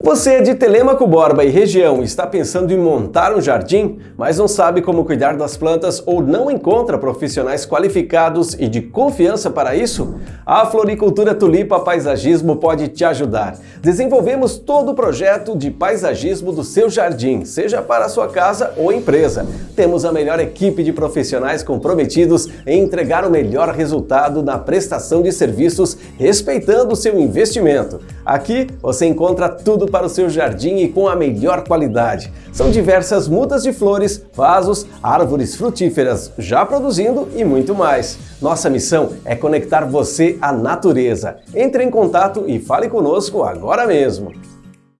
Você é de Telêmaco Borba e região e está pensando em montar um jardim, mas não sabe como cuidar das plantas ou não encontra profissionais qualificados e de confiança para isso? A Floricultura Tulipa Paisagismo pode te ajudar. Desenvolvemos todo o projeto de paisagismo do seu jardim, seja para sua casa ou empresa. Temos a melhor equipe de profissionais comprometidos em entregar o melhor resultado na prestação de serviços, respeitando o seu investimento. Aqui você encontra tudo para o seu jardim e com a melhor qualidade. São diversas mudas de flores, vasos, árvores frutíferas já produzindo e muito mais. Nossa missão é conectar você à natureza. Entre em contato e fale conosco agora mesmo.